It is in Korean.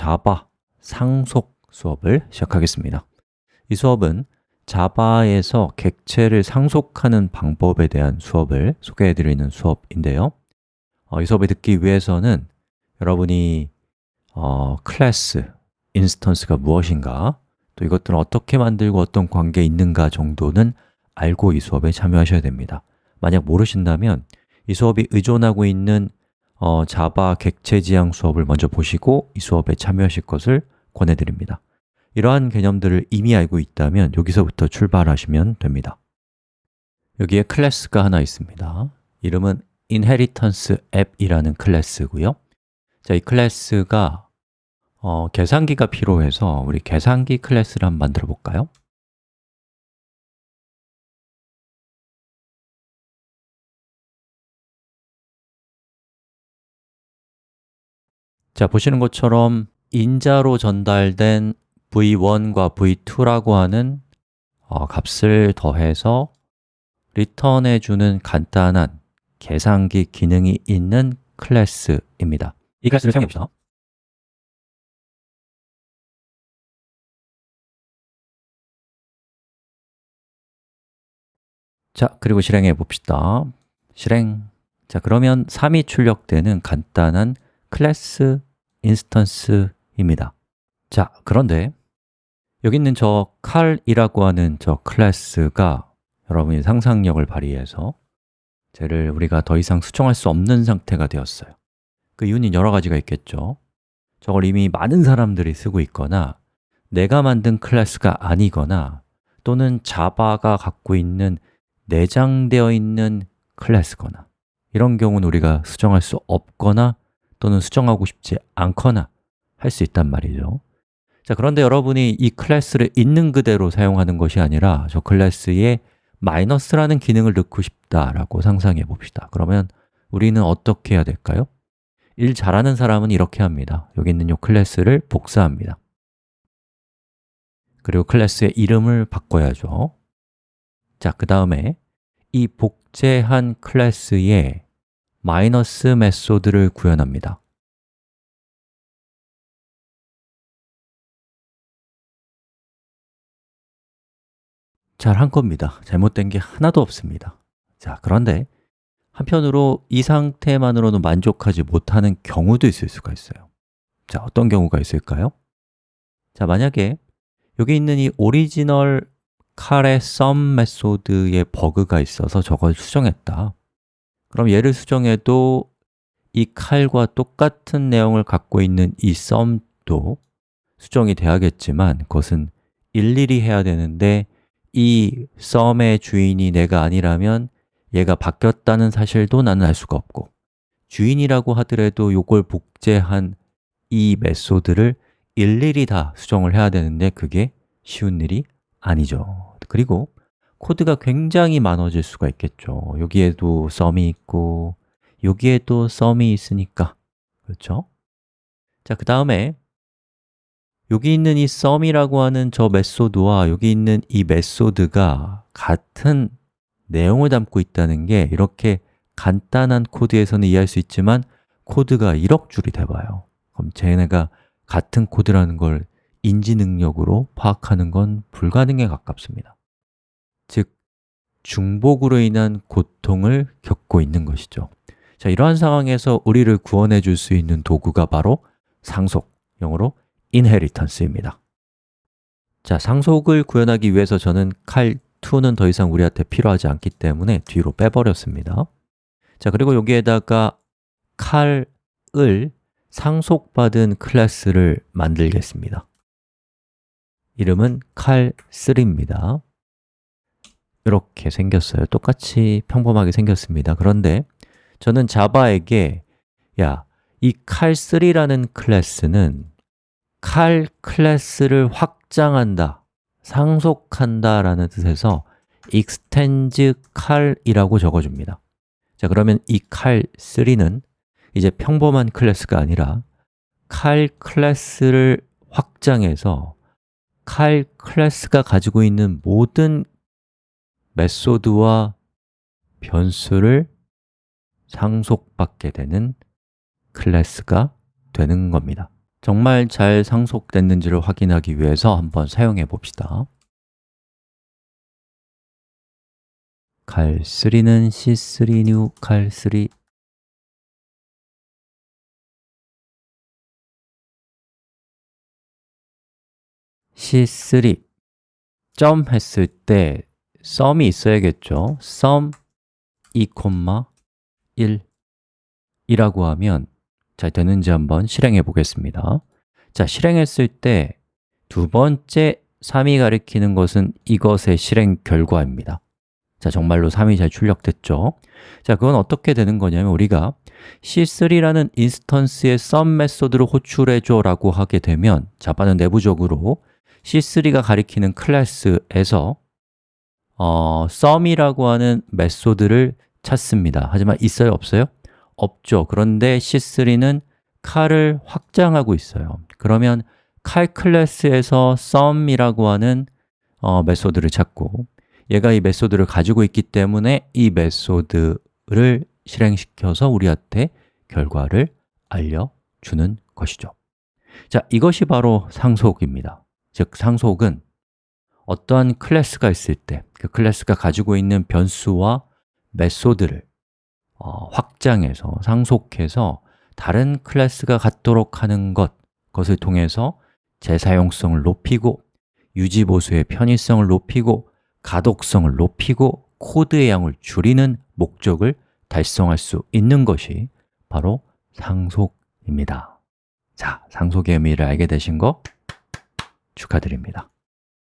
자바 상속 수업을 시작하겠습니다. 이 수업은 자바에서 객체를 상속하는 방법에 대한 수업을 소개해 드리는 수업인데요. 어, 이 수업을 듣기 위해서는 여러분이 어, class, instance가 무엇인가 또 이것들은 어떻게 만들고 어떤 관계에 있는가 정도는 알고 이 수업에 참여하셔야 됩니다. 만약 모르신다면 이 수업이 의존하고 있는 어, 자바 객체 지향 수업을 먼저 보시고 이 수업에 참여하실 것을 권해드립니다. 이러한 개념들을 이미 알고 있다면 여기서부터 출발하시면 됩니다. 여기에 class가 하나 있습니다. 이름은 inheritance app이라는 class고요. 자, 이 class가 어, 계산기가 필요해서 우리 계산기 class를 한번 만들어 볼까요? 자, 보시는 것처럼 인자로 전달된 v1과 v2라고 하는 어, 값을 더해서 return해 주는 간단한 계산기 기능이 있는 class입니다. 이 class를 사용해 봅시다. 자, 그리고 실행해 봅시다. 실행. 자, 그러면 3이 출력되는 간단한 class instance입니다. 자, 그런데 여기 있는 저 칼이라고 하는 저 클래스가 여러분이 상상력을 발휘해서 쟤를 우리가 더 이상 수정할 수 없는 상태가 되었어요. 그 이유는 여러 가지가 있겠죠. 저걸 이미 많은 사람들이 쓰고 있거나 내가 만든 class가 아니거나 또는 자바가 갖고 있는 내장되어 있는 class거나 이런 경우는 우리가 수정할 수 없거나 또는 수정하고 싶지 않거나 할 수 있단 말이죠. 자, 그런데 여러분이 이 class를 있는 그대로 사용하는 것이 아니라 저 class에 마이너스라는 기능을 넣고 싶다라고 상상해 봅시다. 그러면 우리는 어떻게 해야 될까요? 일 잘하는 사람은 이렇게 합니다. 여기 있는 이 class를 복사합니다. 그리고 클래스의 이름을 바꿔야죠. 자, 그 다음에 이 복제한 클래스에 마이너스 메소드를 구현합니다. 잘 한 겁니다. 잘못된 게 하나도 없습니다. 자, 그런데 한편으로 이 상태만으로는 만족하지 못하는 경우도 있을 수가 있어요. 자, 어떤 경우가 있을까요? 자, 만약에 여기 있는 이 오리지널 칼의 sum 메소드에 버그가 있어서 저걸 수정했다 그럼 얘를 수정해도 이 칼과 똑같은 내용을 갖고 있는 이 sum도 수정이 돼야겠지만 그것은 일일이 해야 되는데 이 sum의 주인이 내가 아니라면 얘가 바뀌었다는 사실도 나는 알 수가 없고 주인이라고 하더라도 이걸 복제한 이 method를 일일이 다 수정을 해야 되는데 그게 쉬운 일이 아니죠. 그리고 코드가 굉장히 많아질 수가 있겠죠. 여기에도 sum이 있고 여기에도 sum이 있으니까. 그렇죠? 자, 그 다음에 여기 있는 이 sum이라고 하는 저 method와 여기 있는 이 method가 같은 내용을 담고 있다는 게 이렇게 간단한 코드에서는 이해할 수 있지만 코드가 1억 줄이 돼봐요. 그럼 쟤네가 같은 코드라는 걸 인지 능력으로 파악하는 건 불가능에 가깝습니다 즉, 중복으로 인한 고통을 겪고 있는 것이죠. 자, 이러한 상황에서 우리를 구원해 줄 수 있는 도구가 바로 상속, 영어로 inheritance입니다. 자, 상속을 구현하기 위해서 저는 칼 2는 더 이상 우리한테 필요하지 않기 때문에 뒤로 빼버렸습니다. 자, 그리고 여기에다가 칼을 상속받은 클래스를 만들겠습니다. 이름은 칼3입니다 이렇게 생겼어요. 똑같이 평범하게 생겼습니다. 그런데 저는 자바에게 야, 이 칼3라는 클래스는 칼 클래스를 확장한다, 상속한다 라는 뜻에서 extends 칼이라고 적어줍니다. 자, 그러면 이 칼3는 이제 평범한 클래스가 아니라 Cal 클래스를 확장해서 Cal 클래스가 가지고 있는 모든 메소드와 변수를 상속받게 되는 클래스가 되는 겁니다. 정말 잘 상속됐는지를 확인하기 위해서 한번 사용해 봅시다. cal3는 c3 new cal3 c3 점 했을 때 sum이 있어야겠죠. sum 2,1 이라고 하면 잘 되는지 한번 실행해 보겠습니다. 자, 실행했을 때 두 번째 3이 가리키는 것은 이것의 실행 결과입니다. 자, 정말로 3이 잘 출력됐죠? 자, 그건 어떻게 되는 거냐면 우리가 c3라는 인스턴스의 sum 메소드를 호출해줘 라고 하게 되면 자바는 내부적으로 c3가 가리키는 클래스에서 어, sum이라고 하는 메소드를 찾습니다. 하지만 있어요? 없어요? 없죠. 그런데 c3는 칼을 확장하고 있어요. 그러면 칼 클래스에서 sum이라고 하는 어, 메소드를 찾고 얘가 이 메소드를 가지고 있기 때문에 이 메소드를 실행시켜서 우리한테 결과를 알려주는 것이죠. 자, 이것이 바로 상속입니다. 즉, 상속은 어떠한 클래스가 있을 때 그 클래스가 가지고 있는 변수와 메소드를 어, 확장해서, 상속해서 다른 클래스가 갖도록 하는 것 그것을 통해서 재사용성을 높이고 유지보수의 편의성을 높이고 가독성을 높이고 코드의 양을 줄이는 목적을 달성할 수 있는 것이 바로 상속입니다. 자, 상속의 의미를 알게 되신 거 축하드립니다